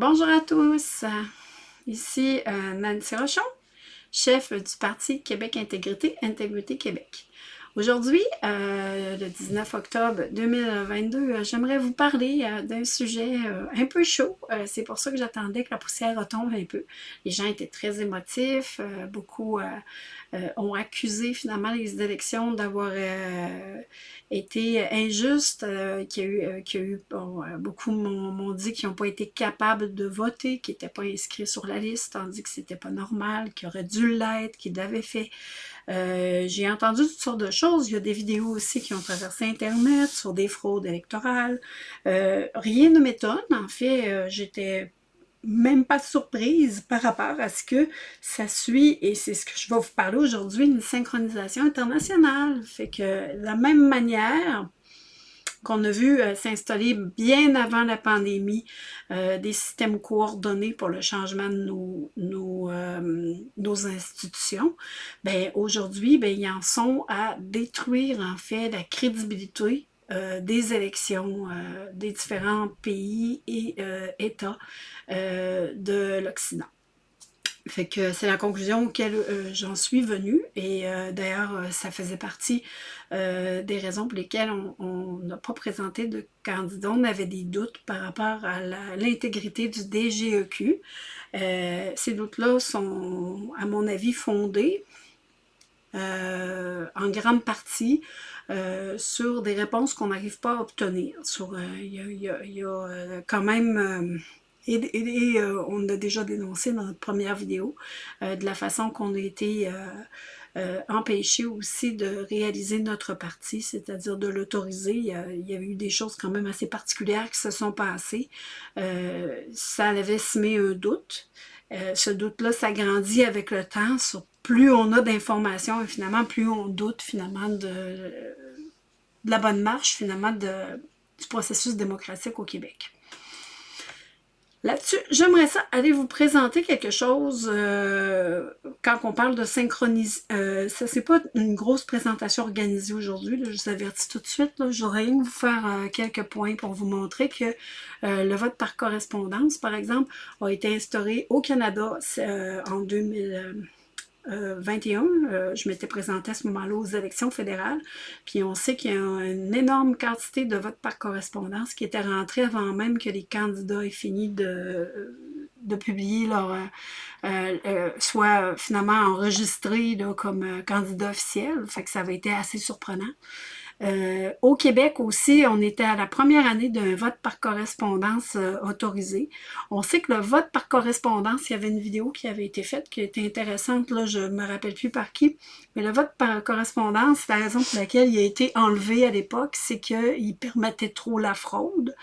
Bonjour à tous, ici euh, Nancy Rochon, chef du Parti Québec Intégrité, Intégrité Québec. Aujourd'hui, euh, le 19 octobre 2022, euh, j'aimerais vous parler d'un sujet un peu chaud. C'est pour ça que j'attendais que la poussière retombe un peu. Les gens étaient très émotifs, beaucoup ont accusé finalement les élections d'avoir été injustes, qu'il y a eu, qu'il y a eu beaucoup m'ont dit qu'ils n'ont pas été capables de voter, qu'ils n'étaient pas inscrits sur la liste, tandis que c'était pas normal, qu'ils auraient dû l'être, qu'ils l'avaient fait. Euh, j'ai entendu toutes sortes de choses. Il y a des vidéos aussi qui ont traversé Internet sur des fraudes électorales. Euh, rien ne m'étonne. En fait, euh, j'étais même pas surprise par rapport à ce que ça suit, et c'est ce que je vais vous parler aujourd'hui, une synchronisation internationale. Fait que de la même manière qu'on a vu euh, s'installer bien avant la pandémie, euh, des systèmes coordonnés pour le changement de nos, euh, nos institutions, ben, aujourd'hui, ben, ils en sont à détruire en fait la crédibilité des élections des différents pays et États de l'Occident. C'est la conclusion auquel euh, j'en suis venue et euh, d'ailleurs euh, ça faisait partie des raisons pour lesquelles on n'a pas présenté de candidat. On avait des doutes par rapport à l'intégrité du DGEQ. ces doutes-là sont à mon avis fondés en grande partie sur des réponses qu'on n'arrive pas à obtenir. Il y, a quand même et, euh, on a déjà dénoncé dans notre première vidéo euh, de la façon qu'on a été euh, empêché aussi de réaliser notre partie, c'est-à-dire de l'autoriser. Il, y a eu des choses quand même assez particulières qui se sont passées. ça avait semé un doute. ce doute-là s'agrandit avec le temps. Plus on a d'informations et finalement, plus on doute finalement de, la bonne marche finalement du processus démocratique au Québec. Là-dessus, j'aimerais ça aller vous présenter quelque chose euh, quand on parle de synchronisation. Euh, ça, c'est pas une grosse présentation organisée aujourd'hui, je vous avertis tout de suite. Je voudrais vous faire euh, quelques points pour vous montrer que le vote par correspondance, par exemple, a été instauré au Canada en 2000. 21, euh, je m'étais présentée à ce moment-là aux élections fédérales, puis on sait qu'il y a une énorme quantité de votes par correspondance qui était rentrée avant même que les candidats aient fini de, de publier leur, euh, euh, soit finalement enregistrés comme candidat officiel, fait que ça avait été assez surprenant. Euh, au Québec aussi, on était à la première année d'un vote par correspondance euh, autorisé. On sait que le vote par correspondance, il y avait une vidéo qui avait été faite qui était intéressante, là je ne me rappelle plus par qui, mais le vote par correspondance, la raison pour laquelle il a été enlevé à l'époque, c'est qu'il permettait trop la fraude.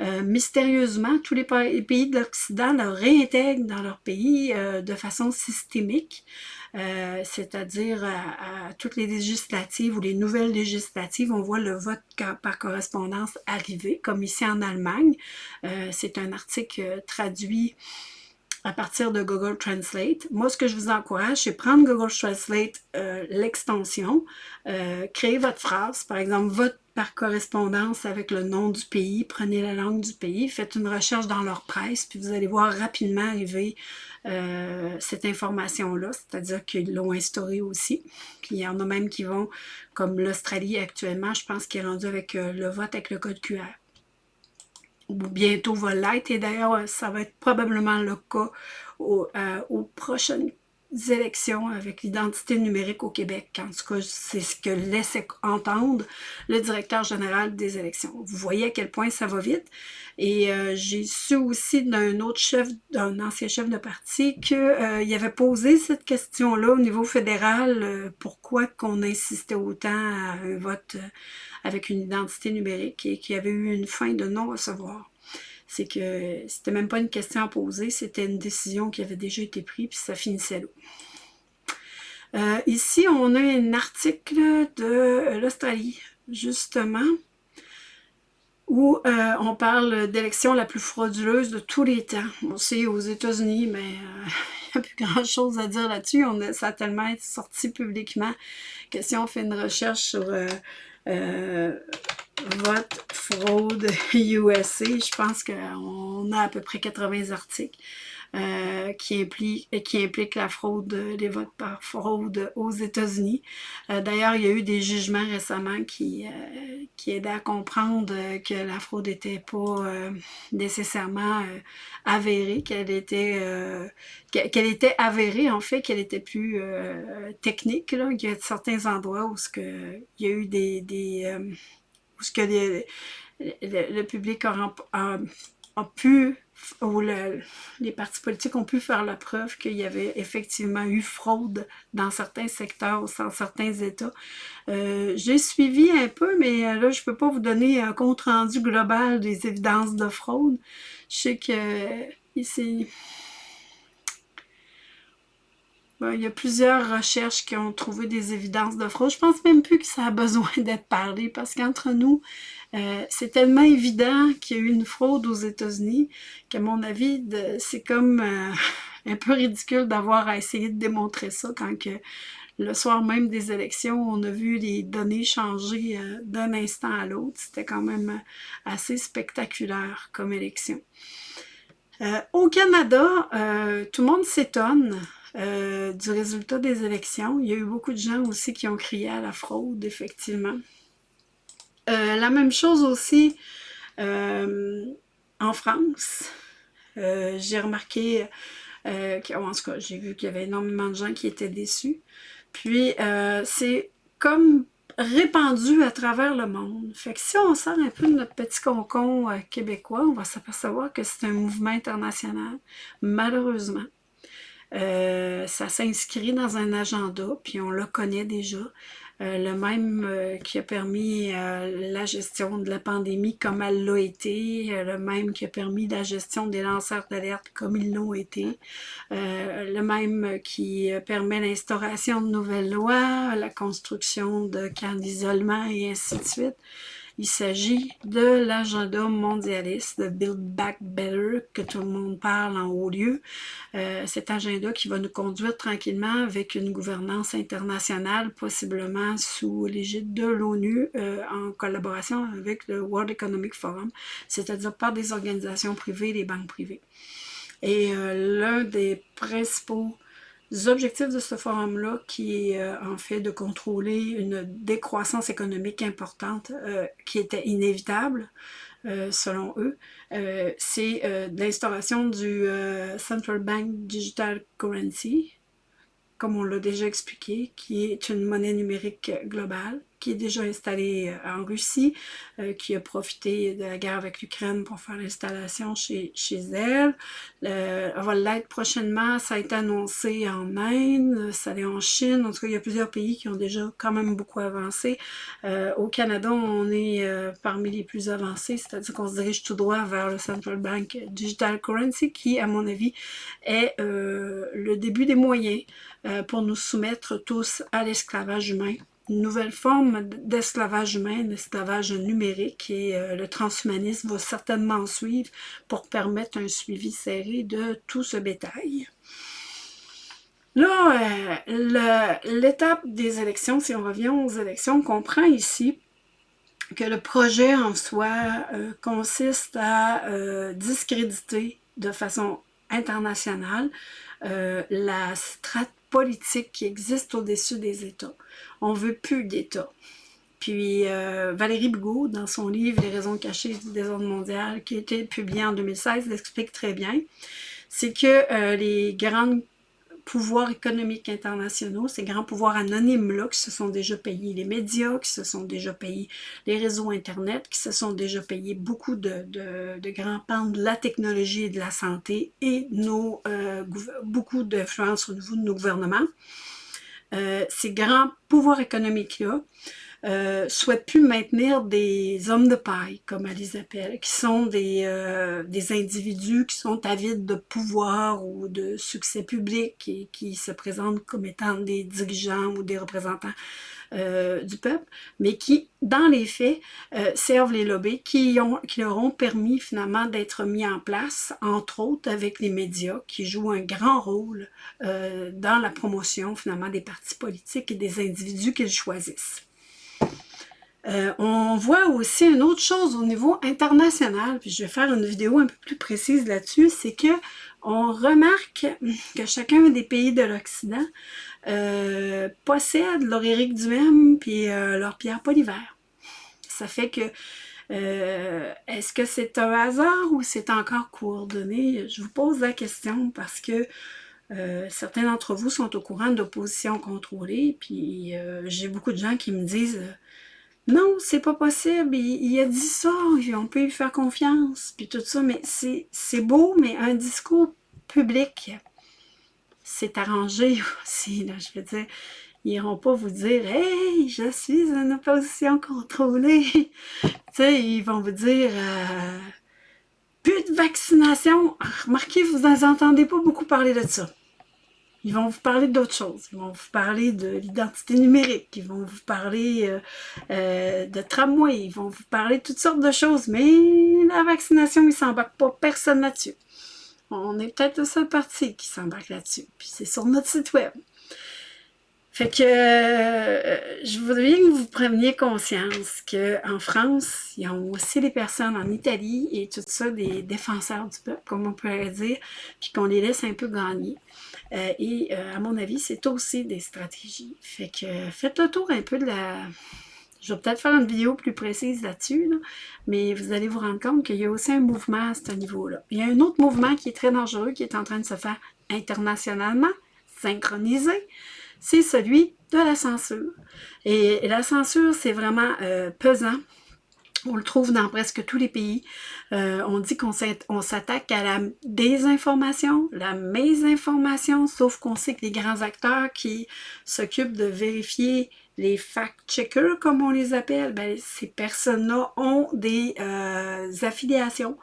Euh, mystérieusement, tous les pays de l'Occident le réintègrent dans leur pays de façon systémique. Euh, c'est-à-dire à, toutes les législatives ou les nouvelles législatives, on voit le vote par correspondance arriver, comme ici en Allemagne. Euh, c'est un article traduit à partir de Google Translate. Moi, ce que je vous encourage, c'est prendre Google Translate, euh, l'extension, créer votre phrase, par exemple, vote par correspondance avec le nom du pays, prenez la langue du pays, faites une recherche dans leur presse, puis vous allez voir rapidement arriver euh, cette information-là, c'est-à-dire qu'ils l'ont instaurée aussi. Puis il y en a même qui vont, comme l'Australie actuellement, je pense qu'il est rendu avec euh, le vote avec le code QR. Ou bientôt va l'être, et d'ailleurs, ça va être probablement le cas au, euh, aux prochaines élections avec l'identité numérique au Québec. En tout cas, c'est ce que laisse entendre le directeur général des élections. Vous voyez à quel point ça va vite. Et euh, j'ai su aussi d'un autre chef, d'un ancien chef de parti, qu'il euh, avait posé cette question-là au niveau fédéral, euh, pourquoi qu'on insistait autant à un vote avec une identité numérique et qu'il y avait eu une fin de non-recevoir c'est que c'était même pas une question à poser, c'était une décision qui avait déjà été prise, puis ça finissait là. Euh, ici, on a un article de l'Australie, justement, où euh, on parle d'élection la plus frauduleuse de tous les temps. On sait aux États-Unis, mais euh, il n'y a plus grand-chose à dire là-dessus. Ça a tellement été sorti publiquement que si on fait une recherche sur Vote fraude USA. Je pense qu'on a à peu près 80 articles. Euh, qui, implique, qui implique la fraude, les votes par fraude aux États-Unis. Euh, d'ailleurs, il y a eu des jugements récemment qui, euh, qui aidaient à comprendre que la fraude n'était pas nécessairement avérée, qu'elle était, qu'elle était avérée, en fait, qu'elle était plus technique. Là. Il y a certains endroits où ce que, il y a eu des... des ce que le, public a, pu où les partis politiques ont pu faire la preuve qu'il y avait effectivement eu fraude dans certains secteurs, dans certains États. Euh, j'ai suivi un peu, mais euh, là, je ne peux pas vous donner un compte-rendu global des évidences de fraude. Je sais que ici, il y a plusieurs recherches qui ont trouvé des évidences de fraude. Je pense même plus que ça a besoin d'être parlé parce qu'entre nous, euh, c'est tellement évident qu'il y a eu une fraude aux États-Unis qu'à mon avis, c'est comme euh, un peu ridicule d'avoir à essayer de démontrer ça quand que le soir même des élections, on a vu les données changer euh, d'un instant à l'autre. C'était quand même assez spectaculaire comme élection. au Canada, tout le monde s'étonne du résultat des élections. Il y a eu beaucoup de gens aussi qui ont crié à la fraude, effectivement. Euh, la même chose aussi euh, en France. Euh, j'ai remarqué, en tout cas, j'ai vu qu'il y avait énormément de gens qui étaient déçus. Puis, c'est comme répandu à travers le monde. Fait que si on sort un peu de notre petit concon québécois, on va s'apercevoir que c'est un mouvement international, malheureusement. Ça s'inscrit dans un agenda, puis on le connaît déjà. Euh, le même euh, qui a permis euh, la gestion de la pandémie comme elle l'a été, le même qui a permis la gestion des lanceurs d'alerte comme ils l'ont été, le même qui permet l'instauration de nouvelles lois, la construction de camps d'isolement et ainsi de suite. Il s'agit de l'agenda mondialiste de Build Back Better que tout le monde parle en haut lieu. Euh, cet agenda qui va nous conduire tranquillement avec une gouvernance internationale, possiblement sous l'égide de l'ONU euh, en collaboration avec le World Economic Forum, c'est-à-dire par des organisations privées et des banques privées. Et euh, l'un des principaux objectifs de ce forum-là, qui est euh, en fait de contrôler une décroissance économique importante euh, qui était inévitable, euh, selon eux, c'est l'instauration du Central Bank Digital Currency, comme on l'a déjà expliqué, qui est une monnaie numérique globale qui est déjà installée euh, en Russie, euh, qui a profité de la guerre avec l'Ukraine pour faire l'installation chez, chez elle. Euh, elle va l'être prochainement, ça a été annoncé en Inde, ça l'est en Chine, en tout cas il y a plusieurs pays qui ont déjà quand même beaucoup avancé. Euh, au Canada, on est parmi les plus avancés, c'est-à-dire qu'on se dirige tout droit vers le Central Bank Digital Currency, qui à mon avis est le début des moyens pour nous soumettre tous à l'esclavage humain nouvelle forme d'esclavage humain, l'esclavage numérique, et euh, le transhumanisme va certainement suivre pour permettre un suivi serré de tout ce bétail. Là, euh, l'étape des élections, si on revient aux élections, on comprend ici que le projet en soi euh, consiste à discréditer de façon internationale la stratégie politique qui existe au-dessus des États. On veut plus d'États. Puis euh, Valérie Bigot, dans son livre « Les raisons cachées du désordre mondial », qui a été publié en 2016, l'explique très bien. C'est que euh, les grandes pouvoirs économiques internationaux, ces grands pouvoirs anonymes-là qui se sont déjà payés les médias, qui se sont déjà payés les réseaux Internet, qui se sont déjà payés beaucoup de, de, grands pans de la technologie et de la santé et nos, euh, beaucoup d'influence au niveau de nos gouvernements. Euh, ces grands pouvoirs économiques-là euh, souhaitent plus maintenir des hommes de paille, comme elle les appelle, qui sont des, euh, des individus qui sont avides de pouvoir ou de succès public et qui se présentent comme étant des dirigeants ou des représentants euh, du peuple, mais qui, dans les faits, servent les lobbies qui, ont, qui leur ont permis finalement d'être mis en place, entre autres avec les médias, qui jouent un grand rôle dans la promotion finalement des partis politiques et des individus qu'ils choisissent. Euh, on voit aussi une autre chose au niveau international, puis je vais faire une vidéo un peu plus précise là-dessus, c'est que on remarque que chacun des pays de l'Occident euh, possède leur Éric Duhem puis euh, leur Pierre Polivaire. Ça fait que est-ce que c'est un hasard ou c'est encore coordonné? Je vous pose la question parce que certains d'entre vous sont au courant d'opposition contrôlée, puis j'ai beaucoup de gens qui me disent non, c'est pas possible, il, a dit ça, on peut lui faire confiance, puis tout ça, mais c'est beau, mais un discours public, c'est arrangé aussi, là, je veux dire, ils n'iront pas vous dire « Hey, je suis en opposition contrôlée! » Tu sais, ils vont vous dire euh, Plus de vaccination! » Remarquez, vous n'entendez pas beaucoup parler de ça. Ils vont vous parler d'autres choses. Ils vont vous parler de l'identité numérique. Ils vont vous parler euh, euh, de tramway. Ils vont vous parler de toutes sortes de choses. Mais la vaccination, ils ne s'embarquent pas. Personne là-dessus. On est peut-être le seul parti qui s'embarque là-dessus. Puis c'est sur notre site web. Fait que euh, je voudrais que vous preniez conscience qu'en France, il y a aussi des personnes en Italie et tout ça, des défenseurs du peuple, comme on pourrait dire, puis qu'on les laisse un peu gagner. Euh, et euh, à mon avis, c'est aussi des stratégies. Fait que faites le tour un peu de la... Je vais peut-être faire une vidéo plus précise là-dessus, mais vous allez vous rendre compte qu'il y a aussi un mouvement à ce niveau-là. Il y a un autre mouvement qui est très dangereux, qui est en train de se faire internationalement, synchronisé, c'est celui de la censure. Et la censure, c'est vraiment euh, pesant on le trouve dans presque tous les pays. Euh, on dit qu'on s'attaque à la désinformation, la mésinformation, sauf qu'on sait que les grands acteurs qui s'occupent de vérifier les fact-checkers, comme on les appelle, ben, ces personnes-là ont des euh, affiliations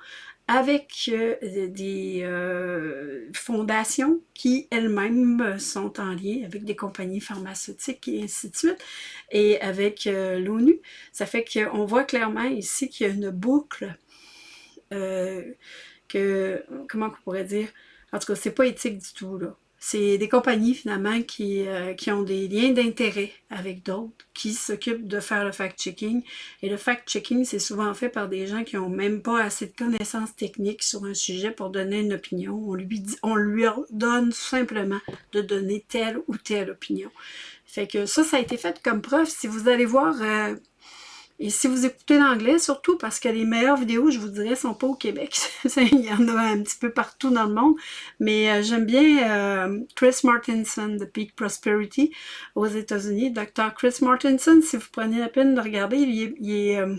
avec euh, des euh, fondations qui elles-mêmes sont en lien avec des compagnies pharmaceutiques et ainsi de suite, et avec euh, l'ONU. Ça fait qu'on voit clairement ici qu'il y a une boucle que, comment on pourrait dire, en tout cas, c'est pas éthique du tout, là. C'est des compagnies finalement qui, euh, qui ont des liens d'intérêt avec d'autres, qui s'occupent de faire le fact-checking. Et le fact-checking, c'est souvent fait par des gens qui n'ont même pas assez de connaissances techniques sur un sujet pour donner une opinion. On lui, dit, on lui donne simplement de donner telle ou telle opinion. Fait que ça, ça a été fait comme preuve. Si vous allez voir... Euh, et si vous écoutez l'anglais, surtout parce que les meilleures vidéos, je vous dirais, sont pas au Québec. Il y en a un petit peu partout dans le monde. Mais euh, j'aime bien euh, Chris Martinson de Peak Prosperity aux États-Unis. Dr. Chris Martinson, si vous prenez la peine de regarder, il est, euh,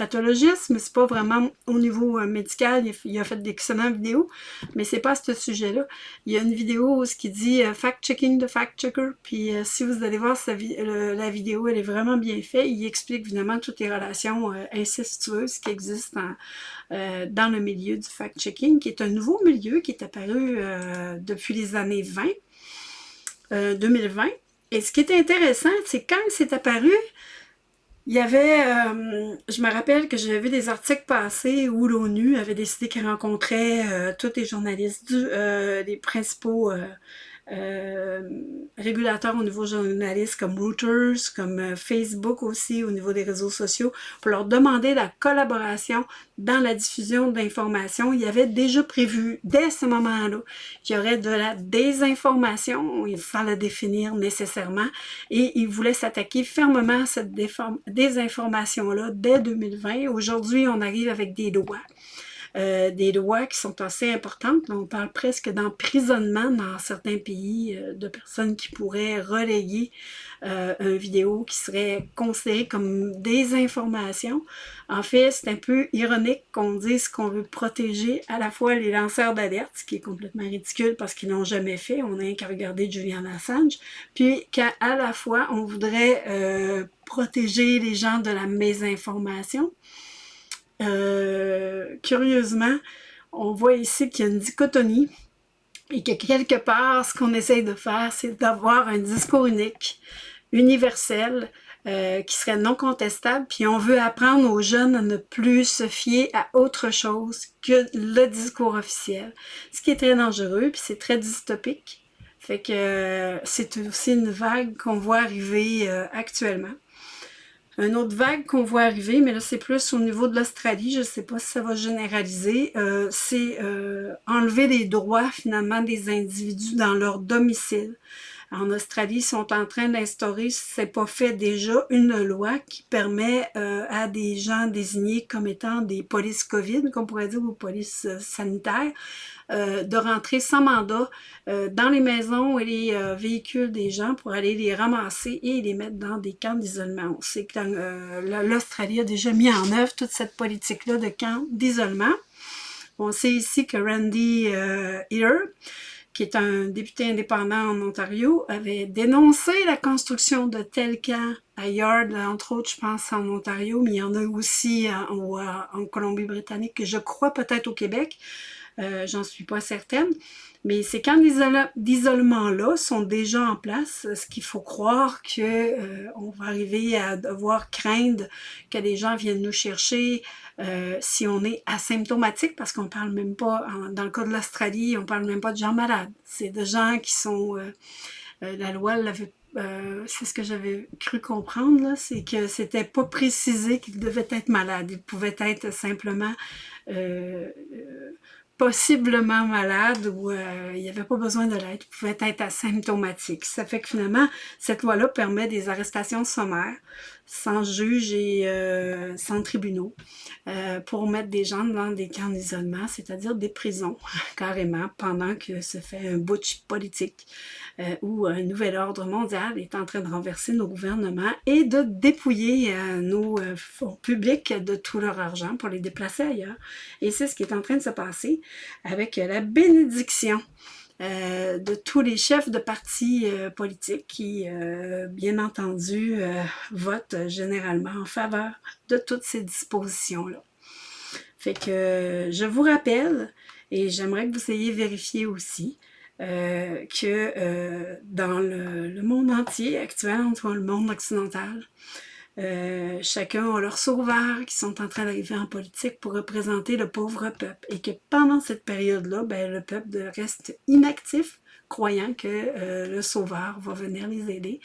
pathologiste, mais c'est pas vraiment au niveau euh, médical. Il a, fait d'excellentes vidéos, mais c'est pas à ce sujet-là. Il y a une vidéo où ce qui dit euh, fact-checking de fact-checker. Puis euh, si vous allez voir la vidéo, elle est vraiment bien faite. Il explique évidemment toutes les relations incestueuses qui existent dans le milieu du fact-checking, qui est un nouveau milieu qui est apparu depuis les années 20, 2020. Et ce qui est intéressant, c'est quand c'est apparu, il y avait, euh, je me rappelle que j'avais vu des articles passés où l'ONU avait décidé qu'elle rencontrait euh, tous les journalistes, du, euh, les principaux euh, régulateurs au niveau journaliste comme Reuters, comme euh, Facebook aussi au niveau des réseaux sociaux, pour leur demander la collaboration dans la diffusion d'informations. Il y avait déjà prévu dès ce moment-là qu'il y aurait de la désinformation, il fallait définir nécessairement, et ils voulaient s'attaquer fermement à cette désinformation-là dès 2020. Aujourd'hui, on arrive avec des lois. Euh, des lois qui sont assez importantes. On parle presque d'emprisonnement dans certains pays euh, de personnes qui pourraient relayer euh, une vidéo qui serait considérée comme des informations. En fait, c'est un peu ironique qu'on dise qu'on veut protéger à la fois les lanceurs d'alerte, ce qui est complètement ridicule parce qu'ils n'ont jamais fait, on n'a qu'à regarder Julian Assange, puis qu'à la fois on voudrait protéger les gens de la mésinformation. Euh, curieusement, on voit ici qu'il y a une dichotomie et que quelque part, ce qu'on essaye de faire, c'est d'avoir un discours unique, universel, euh, qui serait non contestable, puis on veut apprendre aux jeunes à ne plus se fier à autre chose que le discours officiel, ce qui est très dangereux, puis c'est très dystopique. Fait que euh, c'est aussi une vague qu'on voit arriver actuellement. Un autre vague qu'on voit arriver, mais là c'est plus au niveau de l'Australie, je ne sais pas si ça va généraliser, euh, c'est euh, enlever les droits finalement des individus dans leur domicile. En Australie, sont en train d'instaurer, si ce n'est pas fait déjà, une loi qui permet euh, à des gens désignés comme étant des polices COVID, qu'on pourrait dire, ou polices sanitaires, euh, de rentrer sans mandat euh, dans les maisons et les euh, véhicules des gens pour aller les ramasser et les mettre dans des camps d'isolement. On sait que l'Australie a déjà mis en œuvre toute cette politique-là de camps d'isolement. On sait ici que Randy Eater, qui est un député indépendant en Ontario, avait dénoncé la construction de tels camps à Yard, entre autres, je pense, en Ontario, mais il y en a aussi en, en Colombie-Britannique, je crois peut-être au Québec. Euh, j'en suis pas certaine. Mais ces camps d'isolement-là sont déjà en place, ce qu'il faut croire qu'on euh, va arriver à devoir craindre que des gens viennent nous chercher euh, si on est asymptomatique, parce qu'on parle même pas, dans le cas de l'Australie, on parle même pas de gens malades. C'est de gens qui sont... la loi l'avait c'est ce que j'avais cru comprendre, c'est que c'était pas précisé qu'ils devaient être malades. Ils pouvaient être simplement possiblement malade ou euh, il n'y avait pas besoin de l'aide, pouvait être asymptomatique. Ça fait que finalement, cette loi-là permet des arrestations sommaires sans juge et euh, sans tribunaux euh, pour mettre des gens dans des camps d'isolement, c'est-à-dire des prisons, carrément, pendant que se fait un butch politique où un nouvel ordre mondial est en train de renverser nos gouvernements et de dépouiller nos fonds publics de tout leur argent pour les déplacer ailleurs. Et c'est ce qui est en train de se passer avec la bénédiction euh, de tous les chefs de partis euh, politiques qui, euh, bien entendu, votent généralement en faveur de toutes ces dispositions-là. Fait que je vous rappelle, et j'aimerais que vous ayez vérifié aussi, que dans le, monde entier actuel, entre le monde occidental, euh, chacun a leurs sauveurs qui sont en train d'arriver en politique pour représenter le pauvre peuple. Et que pendant cette période-là, ben, le peuple reste inactif, croyant que euh, le sauveur va venir les aider.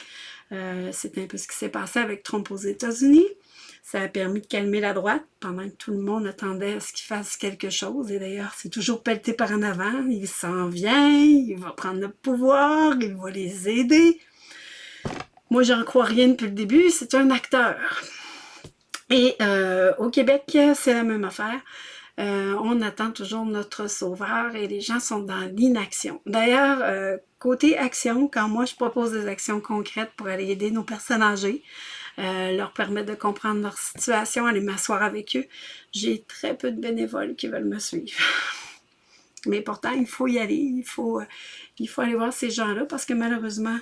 Euh, c'est un peu ce qui s'est passé avec Trump aux États-Unis. Ça a permis de calmer la droite pendant que tout le monde attendait à ce qu'il fasse quelque chose. Et d'ailleurs, c'est toujours pelleté par en avant. Il s'en vient, il va prendre le pouvoir, il va les aider. Moi, j'en crois rien depuis le début, c'est un acteur. Et euh, au Québec, c'est la même affaire. Euh, on attend toujours notre sauveur et les gens sont dans l'inaction. D'ailleurs, euh, côté action, quand moi je propose des actions concrètes pour aller aider nos personnes âgées, leur permettre de comprendre leur situation, aller m'asseoir avec eux, j'ai très peu de bénévoles qui veulent me suivre. Mais pourtant, il faut y aller, il faut, il faut aller voir ces gens-là parce que malheureusement,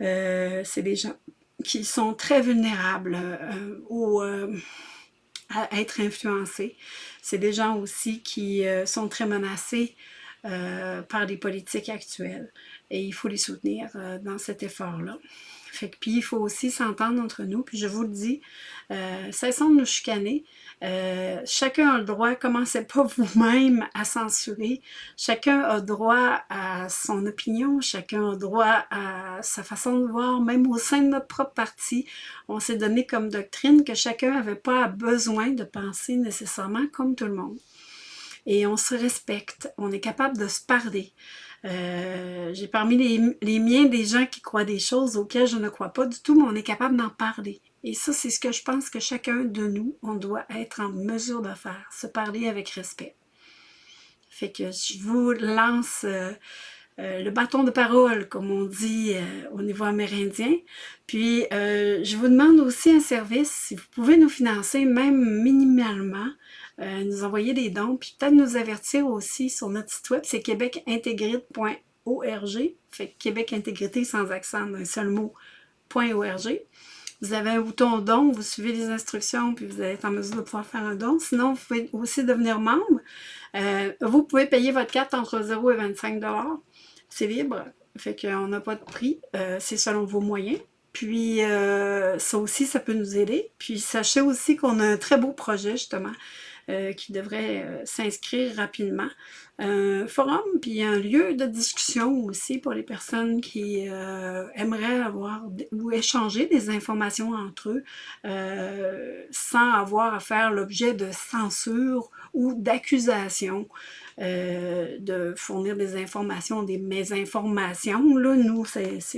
euh, c'est des gens qui sont très vulnérables euh, ou euh, à être influencés. C'est des gens aussi qui sont très menacés par les politiques actuelles et il faut les soutenir dans cet effort-là. Puis il faut aussi s'entendre entre nous, puis je vous le dis, euh, cessons de nous chicaner. Euh, chacun a le droit, commencez pas vous-même à censurer. Chacun a droit à son opinion, chacun a droit à sa façon de voir, même au sein de notre propre parti. On s'est donné comme doctrine que chacun n'avait pas besoin de penser nécessairement comme tout le monde. Et on se respecte, on est capable de se parler. Euh, j'ai parmi les, miens des gens qui croient des choses auxquelles je ne crois pas du tout, mais on est capable d'en parler. Et ça, c'est ce que je pense que chacun de nous, on doit être en mesure de faire, se parler avec respect. Fait que je vous lance euh, euh, le bâton de parole, comme on dit au niveau amérindien. Puis, je vous demande aussi un service, si vous pouvez nous financer, même minimalement, euh, nous envoyer des dons, puis peut-être nous avertir aussi sur notre site web, c'est québecintégrite.org, fait Québec Intégrité sans accent d'un seul mot, .org. Vous avez un bouton don, vous suivez les instructions, puis vous être en mesure de pouvoir faire un don. Sinon, vous pouvez aussi devenir membre. Euh, vous pouvez payer votre carte entre 0 et 25 C'est libre, fait qu'on n'a pas de prix, euh, c'est selon vos moyens. Puis ça aussi, ça peut nous aider. Puis sachez aussi qu'on a un très beau projet justement euh, qui devraient euh, s'inscrire rapidement. Un forum, puis un lieu de discussion aussi pour les personnes qui aimeraient avoir ou échanger des informations entre eux sans avoir à faire l'objet de censure ou d'accusation. Euh, de fournir des informations, des mésinformations. Là, nous,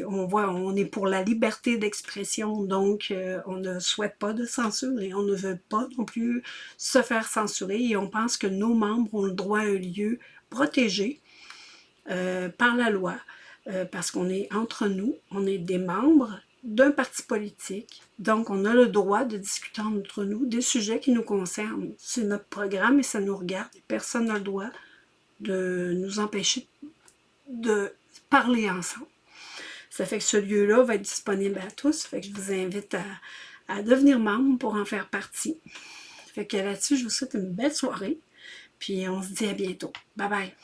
on voit, on est pour la liberté d'expression, donc euh, on ne souhaite pas de censure et on ne veut pas non plus se faire censurer et on pense que nos membres ont le droit à un lieu protégé euh, par la loi, parce qu'on est entre nous, on est des membres d'un parti politique. Donc, on a le droit de discuter entre nous des sujets qui nous concernent. C'est notre programme et ça nous regarde. Personne n'a le droit de nous empêcher de parler ensemble. Ça fait que ce lieu-là va être disponible à tous. Ça fait que je vous invite à, devenir membre pour en faire partie. Ça fait que là-dessus, je vous souhaite une belle soirée. Puis on se dit à bientôt. Bye bye!